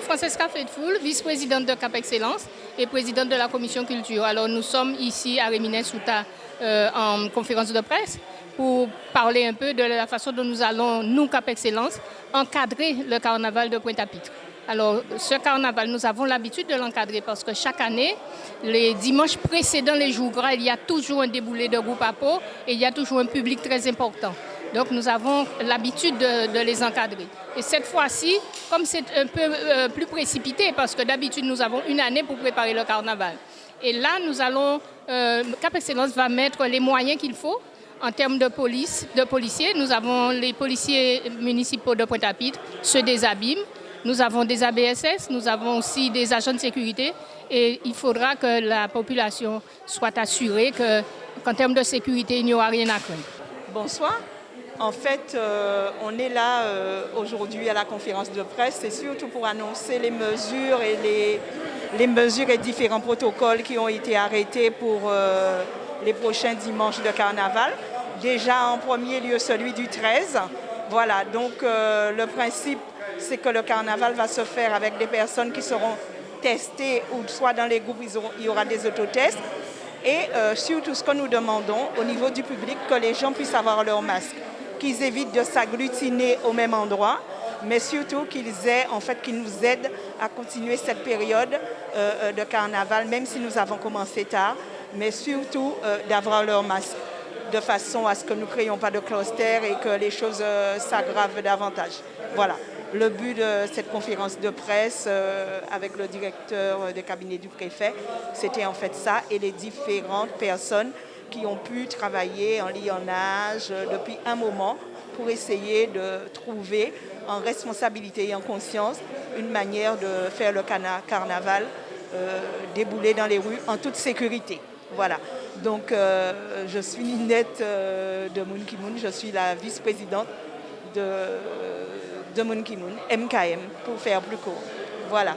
Francesca Faithful, vice-présidente de Cap Excellence et présidente de la commission culture. Alors nous sommes ici à Réminet-Souta euh, en conférence de presse pour parler un peu de la façon dont nous allons, nous Cap Excellence, encadrer le carnaval de Pointe-à-Pitre. Alors, ce carnaval, nous avons l'habitude de l'encadrer parce que chaque année, les dimanches précédents les jours gras, il y a toujours un déboulé de groupe à peau et il y a toujours un public très important. Donc, nous avons l'habitude de, les encadrer. Et cette fois-ci, comme c'est un peu euh, plus précipité, parce que d'habitude, nous avons une année pour préparer le carnaval. Et là, nous allons, euh, Cap Excellence va mettre les moyens qu'il faut en termes de police, de policiers. Nous avons les policiers municipaux de Pointe-à-Pitre, ceux des abîmes, nous avons des ABSS, nous avons aussi des agents de sécurité et il faudra que la population soit assurée qu'en termes de sécurité, il n'y aura rien à craindre. Bonsoir. En fait, euh, on est là euh, aujourd'hui à la conférence de presse, c'est surtout pour annoncer les mesures et les, mesures et différents protocoles qui ont été arrêtés pour euh, les prochains dimanches de carnaval. Déjà en premier lieu celui du 13. Voilà, donc le principe c'est que le carnaval va se faire avec des personnes qui seront testées ou soit dans les groupes, il y aura des autotests. Et surtout ce que nous demandons au niveau du public, que les gens puissent avoir leur masque, qu'ils évitent de s'agglutiner au même endroit, mais surtout qu'ils aient, en fait, qu'ils nous aident à continuer cette période euh, euh, de carnaval, même si nous avons commencé tard, mais surtout d'avoir leur masque de façon à ce que nous ne créions pas de cluster et que les choses s'aggravent davantage. Voilà le but de cette conférence de presse euh, avec le directeur de cabinet du préfet, c'était en fait ça et les différentes personnes qui ont pu travailler en lionnage depuis un moment pour essayer de trouver en responsabilité et en conscience une manière de faire le carnaval euh, débouler dans les rues en toute sécurité. Voilà. Donc, euh, je suis Ninette de Moon Kimoun, je suis la vice-présidente de de Moon Kimoun, MKM, pour faire plus court. Voilà.